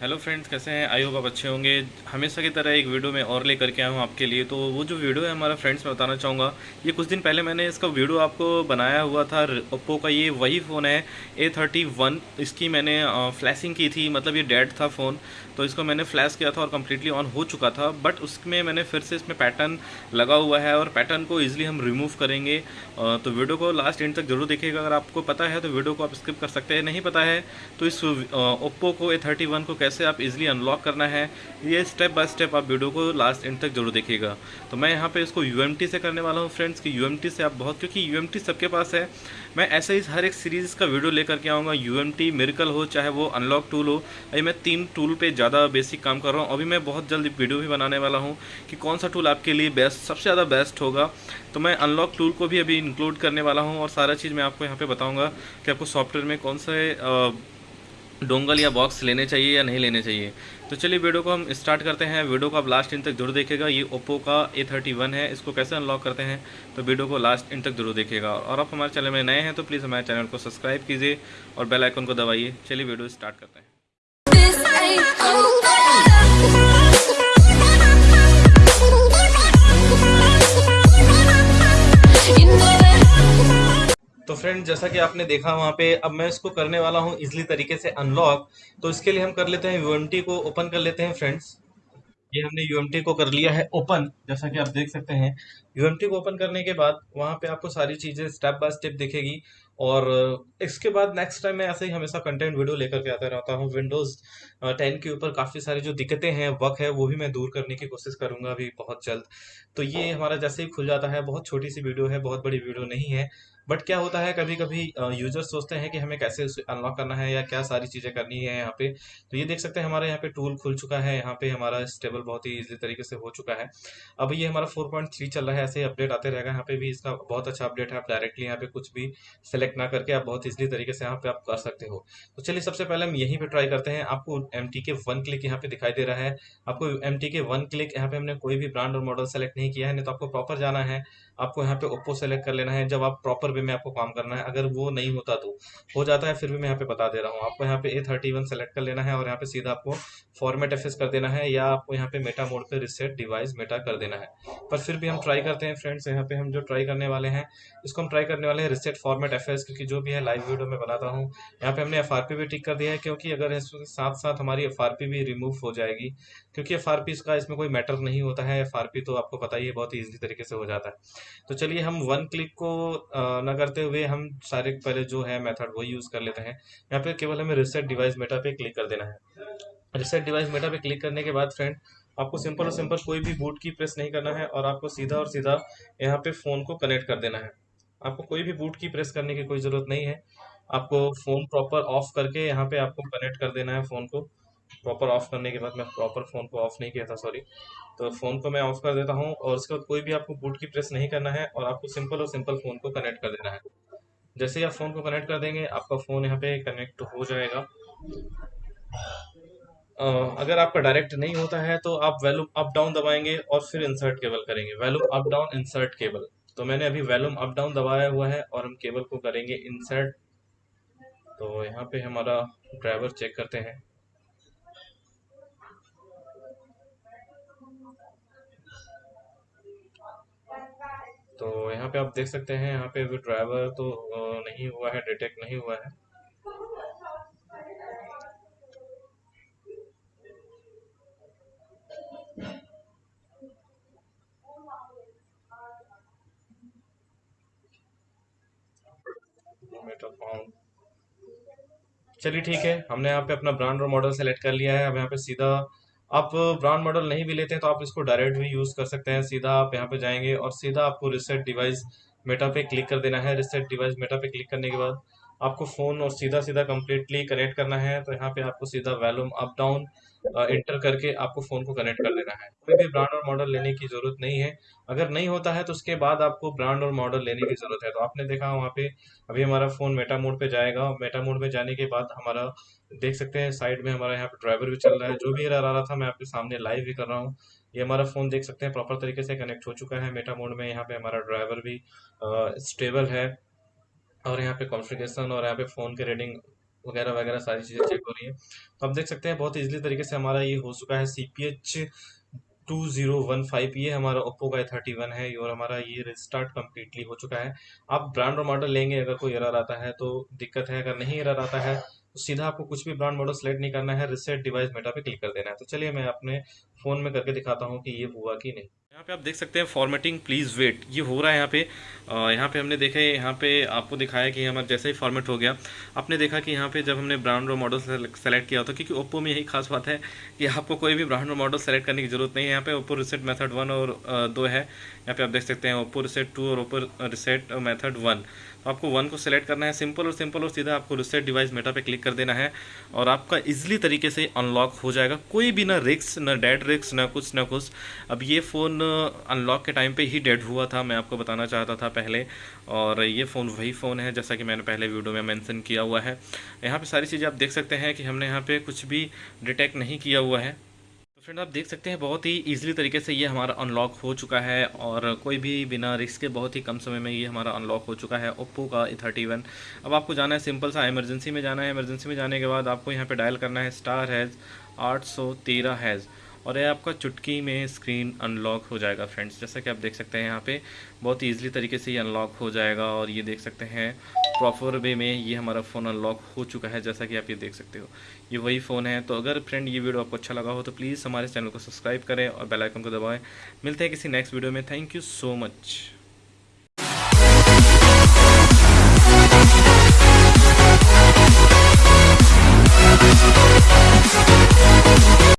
Hello friends कैसे हैं? I hope आप अच्छे होंगे। हमेशा की तरह एक वीडियो मैं और लेकर के आया हूँ आपके लिए। तो वो जो वीडियो है हमारा फ्रेंड्स मैं बताना चाहूँगा। ये कुछ दिन पहले मैंने इसका वीडियो आपको बनाया हुआ था ओप्पो का ये वही फ़ोन है ए थर्टी वन इसकी मैंने फ्लैशिंग की थी मतलब ये डेड था फ़ोन तो इसको मैंने फ्लैश किया था और कम्प्लीटली ऑन हो चुका था। बट उसमें मैंने फिर से इसमें पैटर्न लगा हुआ है और पैटर्न को ईजिली हम रिमूव करेंगे। तो वीडियो को लास्ट एंड तक ज़रूर देखिएगा। अगर आपको पता है तो वीडियो को आप स्किप कर सकते हैं। नहीं पता है तो इस ओप्पो को ए थर्टी वन को कैसे आप इजीली अनलॉक करना है, ये स्टेप बाय स्टेप आप वीडियो को लास्ट एंड तक ज़रूर देखिएगा। तो मैं यहाँ पे इसको यूएमटी से करने वाला हूँ फ्रेंड्स कि यूएमटी से आप बहुत, क्योंकि यूएमटी सबके पास है। मैं ऐसे ही हर एक सीरीज़ का वीडियो लेकर के आऊँगा यू एम हो, चाहे वो अनलॉक टूल हो। अभी मैं तीन टूल पर ज़्यादा बेसिक काम कर रहा हूँ। अभी मैं बहुत जल्द वीडियो भी बनाने वाला हूँ कि कौन सा टूल आपके लिए बेस्ट सबसे ज़्यादा बेस्ट होगा। तो मैं अनलॉक टूल को भी अभी इंक्लूड करने वाला हूँ और सारा चीज़ मैं आपको यहाँ पे बताऊँगा कि आपको सॉफ्टवेयर में कौन से डोंगल या बॉक्स लेने चाहिए या नहीं लेने चाहिए। तो चलिए वीडियो को हम स्टार्ट करते हैं। वीडियो को आप लास्ट इन तक ज़रूर देखेगा ये ओप्पो का ए थर्टी वन है। इसको कैसे अनलॉक करते हैं तो वीडियो को लास्ट इन तक ज़रूर देखेगा और आप हमारे चैनल में नए हैं तो प्लीज़ हमारे चैनल को सब्सक्राइब कीजिए और बेलाइकन को दबाइए। चलिए वीडियो स्टार्ट करते हैं। फ्रेंड जैसा कि आपने देखा वहाँ पे, अब मैं इसको करने वाला हूँ इजली तरीके से अनलॉक तो इसके लिए हम कर लेते हैं यूएमटी को ओपन कर लेते हैं फ्रेंड्स ये हमने यूएमटी को कर लिया है ओपन जैसा कि आप देख सकते हैं. यूएमटी को ओपन करने के बाद वहाँ पे आपको सारी चीज़ें स्टेप बाय स्टेप दिखेगी. और इसके बाद नेक्स्ट टाइम मैं ऐसे ही हमेशा कंटेंट वीडियो लेकर के आता रहता हूँ. विंडोज़ टेन के ऊपर काफ़ी सारी जो दिक्कतें हैं वक है, वो भी मैं दूर करने की कोशिश करूँगा अभी बहुत जल्द. तो ये हमारा जैसे ही खुल जाता है, बहुत छोटी सी वीडियो है, बहुत बड़ी वीडियो नहीं है. बट क्या होता है कभी कभी यूज़र सोचते हैं कि हमें कैसे उसे अनलॉक करना है या क्या सारी चीज़ें करनी है यहाँ पे। तो ये देख सकते हैं, हमारे यहाँ पे टूल खुल चुका है, यहाँ पे हमारा स्टेबल बहुत ही इजी तरीके से हो चुका है। अब ये हमारा 4.3 चल रहा है, ऐसे ही अपडेट आते रहेगा, यहाँ पे भी इसका बहुत अच्छा अपडेट है, आप डायरेक्टली यहाँ पे कुछ भी सिलेक्ट ना करके आप बहुत ईजिली तरीके से यहाँ पे आप कर सकते हो। तो चलिए, सबसे पहले हम यहीं पे ट्राई करते हैं, आपको M T K one click यहाँ पे दिखाई दे रहा है। आपको M T K one click यहाँ पे हमने कोई भी ब्रांड और मॉडल सेलेक्ट नहीं किया है, नहीं तो आपको प्रॉपर जाना है, आपको यहाँ पे ओप्पो सेलेक्ट कर लेना है। जब आप प्रॉपर वे में आपको काम करना है, अगर वो नहीं होता तो। हो जाता है, फिर भी मैं यहाँ पे बता दे रहा हूँ। आपको यहाँ पे ए थर्टी वन सेलेक्ट कर लेना है और यहाँ पे सीधा आपको फॉर्मेट एफ़ कर देना है या आपको यहाँ पे मेटा मोड पे रिसेट डिवाइस मेटा कर देना है। पर फिर भी हम ट्राई करते हैं फ्रेंड्स यहाँ पे हम जो ट्राई करने वाले हैं, इसको हम ट्राई करने वाले हैं रिसेट फॉर्मेट एफ़ क्योंकि जो भी है लाइव वीडियो में बनाता हूँ। यहाँ पे हमने एफ़ भी टिक कर दिया है, क्योंकि अगर इसके साथ साथ हमारी FRP भी रिमूव हो जाएगी, क्योंकि एफ़ का इसमें कोई मैटर नहीं होता है। FRP तो आपको पता ही है, बहुत ईजी तरीके से हो जाता है। तो चलिए हम वन क्लिक को न करते हुए हम सारे पहले जो है मेथड वो यूज़ कर लेते हैं। यहाँ पे केवल हमें रिसेट डिवाइस मेटा पे क्लिक कर देना है। रिसेट डिवाइस मेटा पे क्लिक करने के बाद फ्रेंड आपको सिंपल और सिंपल कोई भी बूट की प्रेस नहीं करना है और आपको सीधा और सीधा यहाँ पे फ़ोन को कनेक्ट कर देना है। आपको कोई भी बूट की प्रेस करने की कोई ज़रूरत नहीं है। आपको फ़ोन प्रॉपर ऑफ़ करके यहाँ पे आपको कनेक्ट कर देना है फ़ोन को। प्रॉपर ऑफ़ करने के बाद मैं प्रॉपर फ़ोन को ऑफ़ नहीं किया था सॉरी तो फ़ोन को मैं ऑफ़ कर देता हूँ और उसके बाद कोई भी आपको बूट की प्रेस नहीं करना है और आपको सिंपल और सिंपल फ़ोन को कनेक्ट कर देना है। जैसे ही आप फ़ोन को कनेक्ट कर देंगे, आपका फ़ोन यहाँ पे कनेक्ट हो जाएगा। अगर आपका डायरेक्ट नहीं होता है तो आप वैल्यूम अप डाउन दबाएँगे और फिर इंसर्ट केबल करेंगे। Volume up down insert cable तो मैंने अभी वैल्यूम अप डाउन दबाया हुआ है और हम केबल को करेंगे इंसर्ट तो यहाँ पे हमारा ड्राइवर चेक करते हैं। तो यहाँ पे आप देख सकते हैं, यहाँ पे भी ड्राइवर तो नहीं हुआ है डिटेक्ट नहीं हुआ है। चलिए ठीक है, हमने यहाँ पे अपना ब्रांड और मॉडल सेलेक्ट कर लिया है। अब यहाँ पे सीधा आप ब्रांड मॉडल नहीं भी लेते हैं तो आप इसको डायरेक्ट भी यूज़ कर सकते हैं, सीधा आप यहाँ पे जाएँगे और सीधा आपको रिसेट डिवाइस मेटा पे क्लिक कर देना है। रिसेट डिवाइस मेटा पे क्लिक करने के बाद आपको फ़ोन और सीधा सीधा कम्प्लीटली कनेक्ट करना है तो यहाँ पे आपको सीधा वैल्यूम अप डाउन इंटर करके आपको फ़ोन को कनेक्ट कर लेना है। कोई भी ब्रांड और मॉडल लेने की ज़रूरत नहीं है। अगर नहीं होता है तो उसके बाद आपको ब्रांड और मॉडल लेने की ज़रूरत है। तो आपने देखा वहाँ पे, अभी हमारा फ़ोन मेटा मोड पे जाएगा। मेटा मोड में जाने के बाद हमारा, देख सकते हैं साइड में हमारा यहाँ पे ड्राइवर भी चल रहा है। जो भी एरर आ रहा था, मैं आपके सामने लाइव भी कर रहा हूँ। ये हमारा फ़ोन देख सकते हैं प्रॉपर तरीके से कनेक्ट हो चुका है मेटा मोड में। यहाँ पे हमारा ड्राइवर भी स्टेबल है। और यहाँ पे कॉन्फ़िगरेशन और यहाँ पे फ़ोन के रेडिंग वगैरह वगैरह सारी चीज़ें चेक हो रही है। तो आप देख सकते हैं, बहुत ईजिली तरीके से हमारा ये हो चुका है C P H two zero one five ये हमारा ओप्पो का थर्टी वन है और हमारा ये रिस्टार्ट कम्प्लीटली हो चुका है। आप ब्रांड और मॉडल लेंगे, अगर कोई एरर आता है तो दिक्कत है, अगर नहीं एरर आता है तो सीधा आपको कुछ भी ब्रांड मॉडल सेलेक्ट नहीं करना है रिसेट डिवाइस मेटा पे क्लिक कर देना है। तो चलिए मैं अपने फ़ोन में करके दिखाता हूँ कि ये हुआ कि नहीं। यहाँ पे आप देख सकते हैं फॉर्मेटिंग प्लीज़ वेट ये हो रहा है यहाँ पे। यहाँ पे हमने देखा है, यहाँ पे आपको दिखाया कि हमारा जैसे ही फॉर्मेट हो गया। आपने देखा कि यहाँ पे जब हमने ब्रांड और मॉडल सेलेक्ट किया था क्योंकि ओप्पो में यही खास बात है कि आपको कोई भी ब्रांड और मॉडल सेलेक्ट करने की ज़रूरत नहीं है। यहाँ पे ओप्पो रिसेट मैथड वन और दो है। यहाँ पे आप देख सकते हैं ओप्पो रिसेट टू और ओप्पो रिसेट मैथड वन आपको वन को सिलेक्ट करना है सिंपल और सिंपल और सीधा आपको रिसेट डिवाइस मेटा पे क्लिक कर देना है और आपका इजीली तरीके से अनलॉक हो जाएगा। कोई भी ना रिक्स ना डेड रिक्स ना कुछ ना कुछ। अब ये फ़ोन अनलॉक के टाइम पे ही डेड हुआ था, मैं आपको बताना चाहता था पहले। और ये फ़ोन वही फ़ोन है, जैसा कि मैंने पहले वीडियो में मैंसन किया हुआ है। यहाँ पर सारी चीज़ें आप देख सकते हैं कि हमने यहाँ पर कुछ भी डिटेक्ट नहीं किया हुआ है। फ्रेंड, आप देख सकते हैं बहुत ही ईजिली तरीके से ये हमारा अनलॉक हो चुका है और कोई भी बिना रिस्क के बहुत ही कम समय में ये हमारा अनलॉक हो चुका है ओप्पो का थर्टी वन अब आपको जाना है सिंपल सा इमरजेंसी में जाना है। इमरजेंसी में जाने के बाद आपको यहाँ पे डायल करना है स्टार हैज़ आठ सौ तेरह हैज़ और ये आपका चुटकी में स्क्रीन अनलॉक हो जाएगा फ्रेंड्स जैसा कि आप देख सकते हैं यहाँ पे बहुत ही ईजिली तरीके से ये अनलॉक हो जाएगा और ये देख सकते हैं प्रॉपर वे में ये हमारा फ़ोन अनलॉक हो चुका है, जैसा कि आप ये देख सकते हो। ये वही फ़ोन है तो अगर फ्रेंड ये वीडियो आपको अच्छा लगा हो तो प्लीज़ हमारे चैनल को सब्सक्राइब करें और बेल आइकन को दबाएँ। मिलते हैं किसी नेक्स्ट वीडियो में। Thank you so much